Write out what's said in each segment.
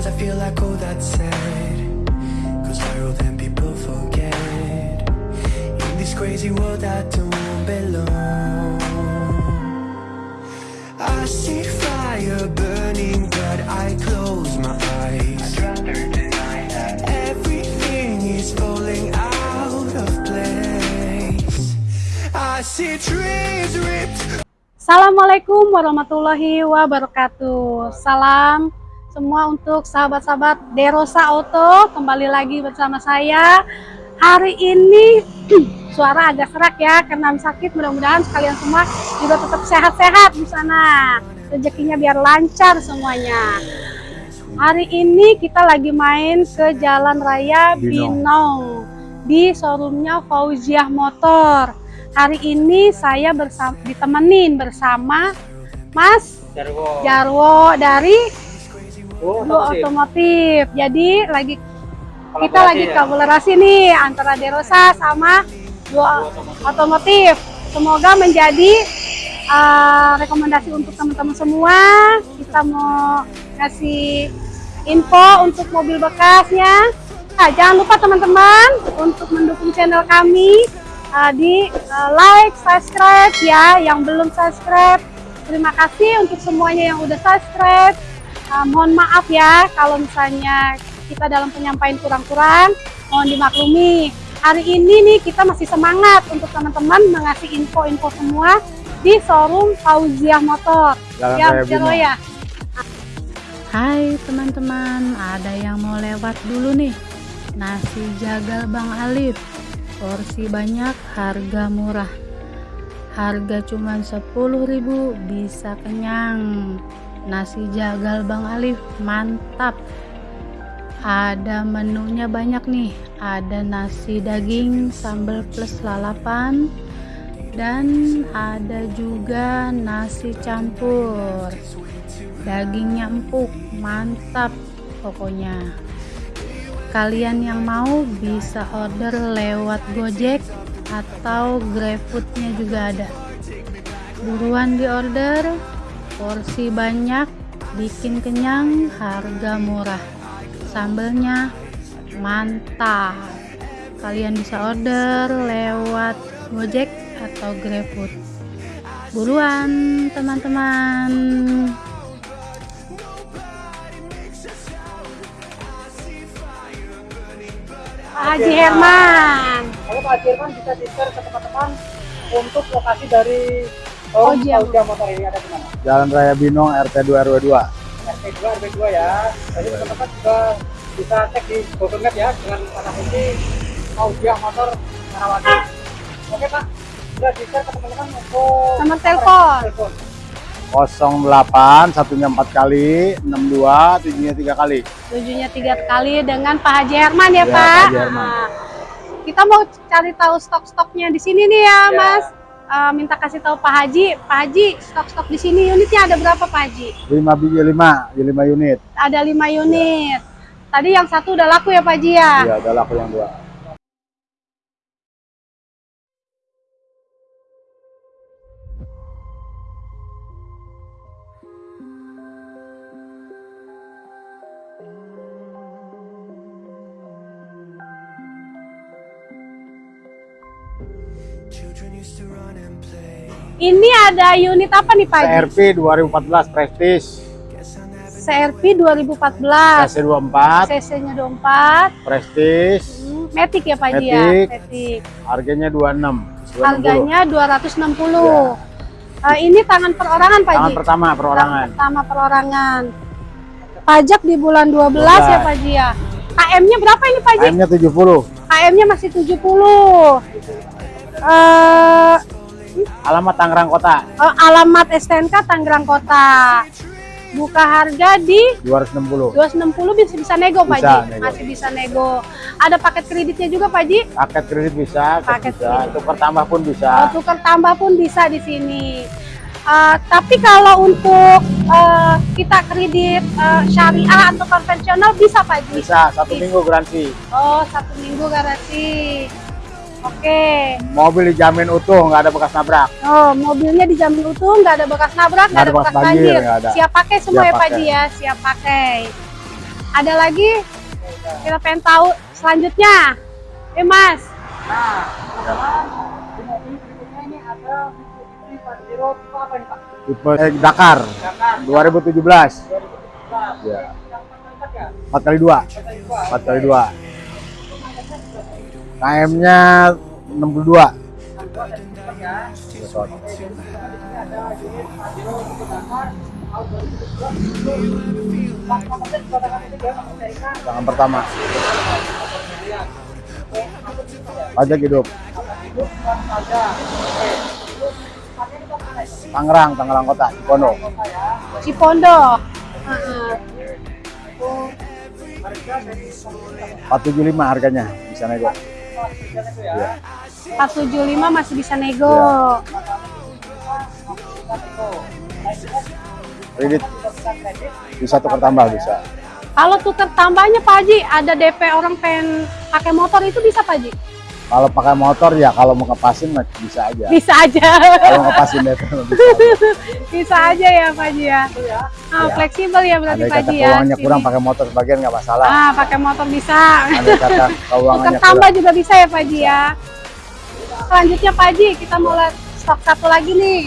Sometimes I feel like oh that's sad. Cause viral then people forget. In this crazy world I don't belong. I see fire burning, but I close my eyes. Everything is falling out of place. I see trees ripped Assalamualaikum warahmatullahi wabarakatuh. Salam semua untuk sahabat-sahabat Derosa Auto. Kembali lagi bersama saya. Hari ini suara agak serak ya karena sakit. Mudah-mudahan sekalian semua juga tetap sehat-sehat di sana. Rezekinya biar lancar semuanya. Hari ini kita lagi main ke Jalan Raya Binong. Binong di showroomnya Fauziah Motor. Hari ini saya bersama ditemenin bersama Mas Jarwo. Jarwo dari Oh, otomotif. Jadi lagi kita Kolaborasi lagi ya? kolaborasi nih antara Derosa sama Duo Otomotif. Semoga menjadi uh, rekomendasi untuk teman-teman semua. Kita mau kasih info untuk mobil bekasnya. Nah, jangan lupa teman-teman untuk mendukung channel kami uh, di uh, like, subscribe ya. Yang belum subscribe, terima kasih untuk semuanya yang udah subscribe. Uh, mohon maaf ya kalau misalnya kita dalam penyampaian kurang-kurang, mohon dimaklumi. Hari ini nih kita masih semangat untuk teman-teman mengasih info-info semua di showroom Fauziah Motor. Jalan ya, Raya Jero Binong. ya. Hai teman-teman, ada yang mau lewat dulu nih. Nasi jagal Bang Alif. Porsi banyak, harga murah. Harga cuma 10.000 bisa kenyang. Nasi jagal Bang Alif mantap. Ada menunya banyak nih. Ada nasi daging sambal plus lalapan dan ada juga nasi campur. Dagingnya empuk, mantap pokoknya. Kalian yang mau bisa order lewat Gojek atau GrabFood-nya juga ada. Buruan di order, porsi banyak, bikin kenyang, harga murah. Sambelnya mantap. Kalian bisa order lewat Gojek atau GrabFood. Buruan teman-teman. Haji Herman. Kalau Pak Jerman bisa di-share ke teman-teman untuk lokasi dari Oh, iya. Fauziah Motor ini ada di mana? Jalan Raya Binong RT 2 RW 2. RT2, RB2 ya. Jadi teman-teman juga bisa cek di Google Map ya dengan kata kunci Fauziah Motor Karawati. Oke Pak, sudah di-share ke teman-teman untuk Nomor telepon. telepon. 08 satunya 4 kali, 62 tujuhnya 3 kali. Tujuhnya tiga kali dengan Pak Haji Herman ya, Ya, Pak. Pak Haji Herman. Nah, kita mau cari tahu stok-stoknya di sini nih ya, Ya. Mas. Eh, minta kasih tahu Pak Haji, Pak Haji stok-stok di sini unitnya ada berapa Pak Haji? 5 biji 5, 5 unit. Ada lima unit. Tadi yang satu udah laku ya Pak Haji ya? Iya, ada laku yang dua. Ini ada unit apa nih Pak? CRP 2014 Prestige, CRP 2014. CC 24 CC-nya 24. Prestige, Hmm, Matic ya Pak Haji ya? Matic. Matic. harganya 26. 260. Harganya 260. Eh, ini tangan perorangan Pak Tangan pertama perorangan. Tahun pertama perorangan. Pajak di bulan 12 ya 12. Pak Ji ya. KM-nya berapa ini Pak Ji? AM-nya 70. KM-nya masih 70. Eh Alamat Tangerang Kota eh, alamat STNK Tangerang Kota. Buka harga di 260. 260 bisa bisa nego Pak Ji. nego. Masih bisa nego. Ada paket kreditnya juga Pak Ji? Paket kredit bisa, Paket bisa, kredit. tukar tambah pun Oh, bisa. tukar tambah pun bisa di sini. Eh, tapi kalau untuk eh, kita kredit eh, syariah atau konvensional bisa Pak Haji? Bisa satu Bisa. minggu garansi. Oh, satu minggu garansi. Oke. Mobil dijamin utuh, nggak ada bekas nabrak. Oh, mobilnya dijamin utuh, nggak ada bekas nabrak, nggak ada bekas banjir. nggak ada. Siap pakai semua Siap ya Pak. Haji ya, siap pakai. Ada lagi? Kita pengen tahu selanjutnya. Eh Mas, Nah, teman-teman, di mobil berikutnya ini ada Mitsubishi Pajero tipe apa nih Pak? Tipe eh, Dakar Dakar 2017. 2017. Ya. Yang empat ya? 4 kali 2. Kata dua. 4 kali 2. KM-nya 62. Yang dua dan empat ya. Ini ada unit Pajero tipe Dakar tahun 2017 itu plat nomor plate juga tangan pertama. Pajak hidup. Tangerang, Tangerang Kota, Cipondo. Cipondo. Dari pemerintah. 475 harganya. Bisa nego. Kelas tiga itu ya. Iya. 475 masih bisa nego. Kredit bisa tukar tambah bisa. Kalau tuker tambahnya Pak Haji, ada DP orang pengen pakai motor itu bisa Pak Haji? Kalau pakai motor ya kalau mau ngepasin mah bisa aja. Bisa aja. Kalau ngepasin DP mah bisa aja. bisa aja ya Pak Haji ya. Ah, Ya. fleksibel ya berarti Ada Pak kata Haji ya. keuangannya sini. kurang pakai motor sebagian nggak masalah. Ah, pakai motor bisa. Ada kata keuangannya tambah kurang. juga bisa ya Pak Haji ya. Selanjutnya Pak Haji, kita mau lihat stok satu lagi nih.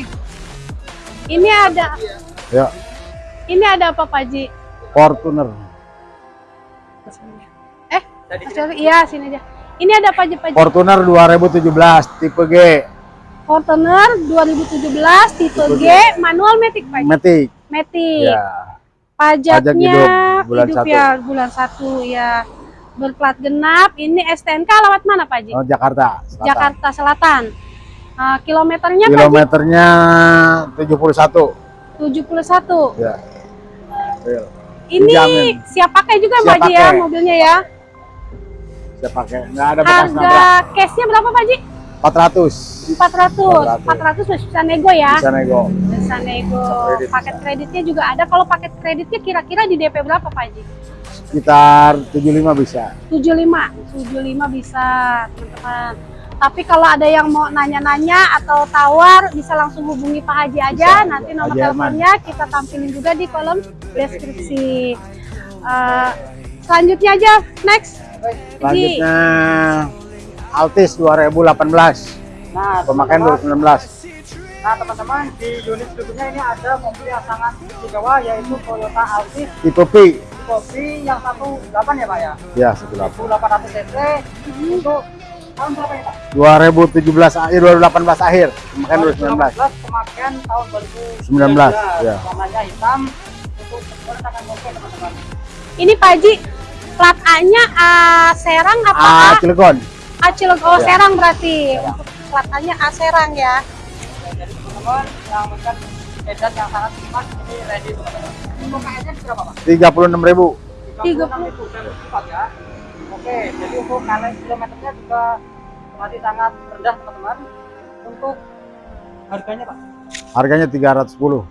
Ini ada, Ya, ini ada apa Pak Haji? Fortuner. Eh, sorry, iya sini aja. Ini ada apa aja Pak? Fortuner 2017 tipe G, Fortuner 2017 tipe G manual Matic Pak. Matic. Matic. Ya. Pajaknya Pajak hidup bulan satu. ya bulan satu ya. Berplat genap. Ini STNK alamat mana Pak Haji? Oh, Jakarta. Selatan. Jakarta Selatan. Ah, kilometernya? Kilometernya 71. 71. Ya. Ini Dijamin. siap pakai juga Siap Pak ya mobilnya ya. Saya pakai. Nggak ada bekas Harga nabrak. cashnya berapa Pak Haji? 400. 400. 400 masih bisa nego ya. Bisa nego. Bisa nego. kredit Paket bisa. kreditnya juga ada. Kalau paket kreditnya kira-kira di DP berapa Pak Haji? Sekitar 75 bisa. 75 75 bisa teman-teman tapi kalau ada yang mau nanya-nanya atau tawar bisa langsung hubungi Pak Haji aja Bisa, nanti nomor teleponnya kita tampilin juga di kolom deskripsi Eh, selanjutnya aja next Selanjutnya Altis 2018. Nah, Pemakaian teman-teman, 2019. Nah, teman-teman, di unit berikutnya ini ada mobil yang sangat istimewa yaitu Toyota Altis Tipe P. Kopi yang 18 ya, Pak ya. Ya, 18. 1800 cc untuk tahun berapa ya, Pak? 2017 akhir 2018 akhir. Pemakaian 2019. 2018 pemakaian tahun 2019. 19, ya. Warnanya hitam untuk bertangan mobil, teman-teman. ini Pak Haji plat A-nya A Serang apa Ah, A, Cilegon. A Cilegon oh Ya. Serang berarti untuk plat A-nya A Serang ya Ya, jadi teman-teman yang bukan edan yang sangat cepat ini ready teman-teman. Untuk KS-nya berapa, Pak? 36.000. 36 ribu cepat ya. Oke, jadi untuk kalian kilometernya juga masih sangat rendah teman-teman. Untuk harganya Pak, Harganya 310.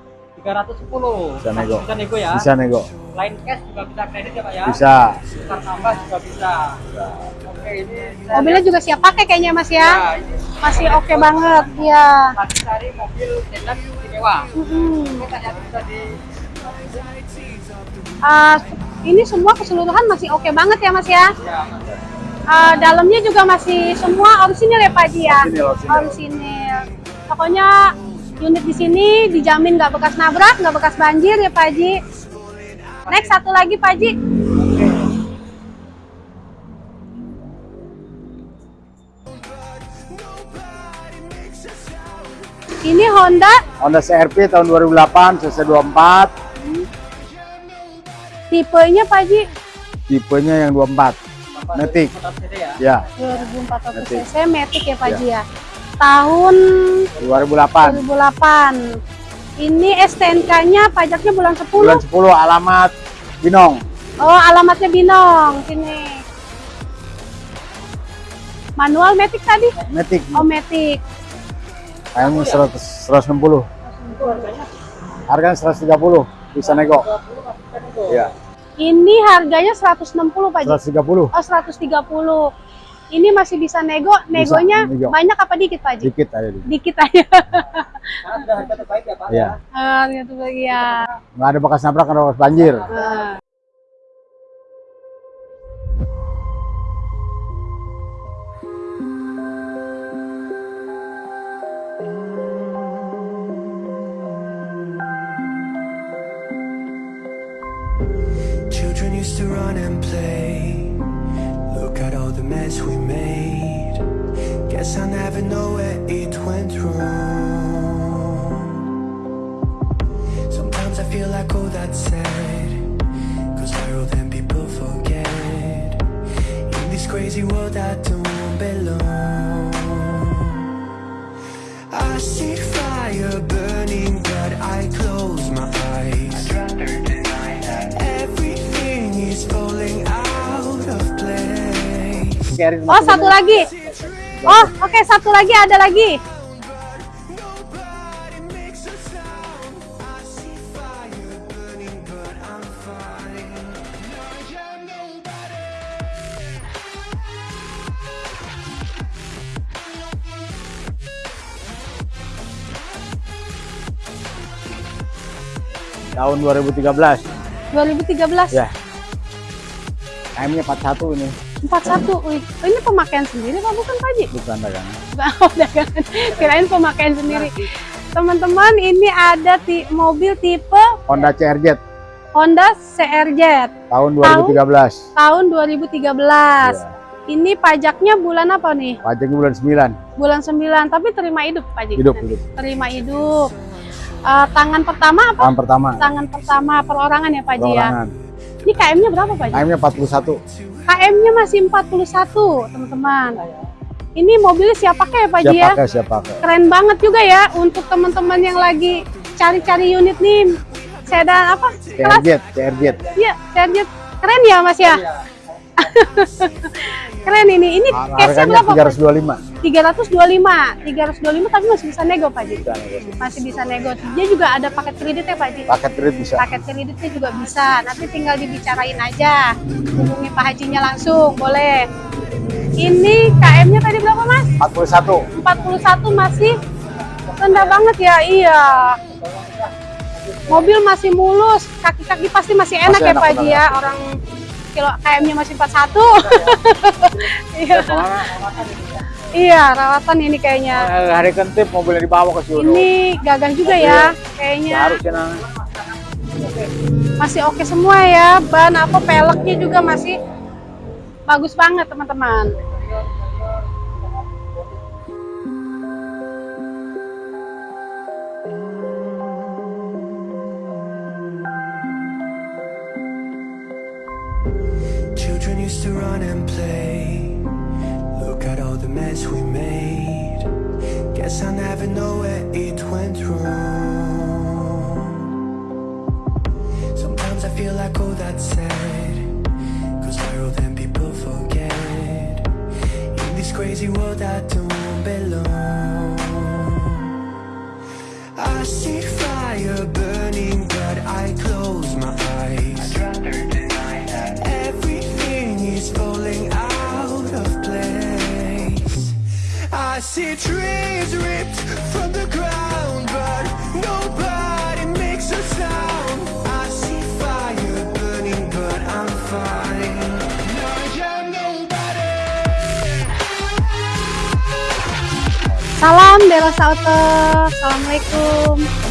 310. Bisa nego. Bisa nego ya. Bisa nego. Lain cash juga bisa kredit ya Pak ya. Bisa. Tukar tambah juga bisa. Oke, ini mobilnya juga siap pakai kayaknya Mas ya Ya, masih oke banget ya lagi cari mobil sedan. Kita lihat bisa di Uh, ini semua keseluruhan masih oke banget ya mas ya. ya, Uh, dalamnya juga masih semua orisinil ya Pak Haji ya. Orisinil, orisinil. Orisinil. Pokoknya unit di sini dijamin nggak bekas nabrak, nggak bekas banjir ya Pak Haji. Next satu lagi Pak Haji. Ini Honda Honda CRV tahun 2008 cc 24, tipenya Pak Haji tipenya yang 24. Matic. ya. Ya, 2400 Matic. cc Matic ya Pak Haji ya. Tahun 2008. 2008. Ini STNK-nya pajaknya bulan 10. Bulan 10 alamat Binong. Oh, alamatnya Binong sini. Manual Matic tadi? Matic. Oh, Matic. Kayaknya 100 160. 160. Itu harganya Harganya 130, bisa nego. 20 mas bisa nego. Iya, Ini harganya 160 Pak Ji. 130. Oh 130. Ini masih bisa nego. Negonya nego. banyak apa dikit Pak Ji? Dikit aja. dikit. Dikit aja. Karena sudah harga terbaik ya Pak. Iya. Gitu ya. Nggak ada bekas nabrak, nggak ada bekas banjir. Ah. Oh satu lagi. Oh oke satu lagi ada lagi. Tahun 2013. 2013. Ya. AM-nya 41 ini, 41. Wih, oh, ini pemakaian sendiri Pak bukan Pak bukan dagangan. Oh, dagangan. Kirain pemakaian sendiri. Teman-teman, ini ada ti- mobil tipe Honda CRJ Honda CRJ tahun 2013. tahun 2013. Iya. Ini pajaknya bulan apa nih? Pajaknya bulan 9. Bulan 9, tapi terima hidup Pak Ji. Hidup, hidup. Terima hidup. Eh, tangan pertama apa? Tahun pertama. Tangan pertama perorangan ya Pak Ji ya. Ini KM-nya berapa Pak Ji? AM-nya 41. KM-nya masih 41, teman-teman. Ini mobilnya siap pakai ya Pak Ji Siap ya? pakai, siap pakai. Keren banget juga ya untuk teman-teman yang lagi cari-cari unit nih. Sedan apa? CRJ, CRJ. Iya, Serjet. Keren ya Mas ya? Keren ini. Ini Harganya berapa? Pak? 325. 325. 325 tapi masih bisa nego Pak Ji. Bisa. Masih bisa nego. Dia juga ada paket kredit ya Pak Ji. Paket kredit bisa. Paket kreditnya juga bisa. Nanti tinggal dibicarain aja. Hubungi Pak Hajinya langsung, boleh. Ini KM-nya tadi berapa Mas? 41. 41 masih rendah banget ya. Iya. Mobil masih mulus, kaki-kaki pasti masih enak Masih ya enak, Pak Ji ya. Orang kilo KM-nya masih 41. Iya. Iya, rawatan ini kayaknya. Eh, Hari kentip mobilnya dibawa ke sini. Ini gagah juga ya kayaknya. Harusnya nah. Masih oke semua ya. Ban apa peleknya juga masih bagus banget, teman-teman. Children used to run and play. Mess we made. Guess I never know where it went wrong. Sometimes I feel like, all that's sad. Cause viral then people forget. In this crazy world, I don't belong. See trees ripped from the ground, but nobody makes a sound. I see fire burning, but I'm fine. I am nobody. Salam Delos Auto. Assalamualaikum.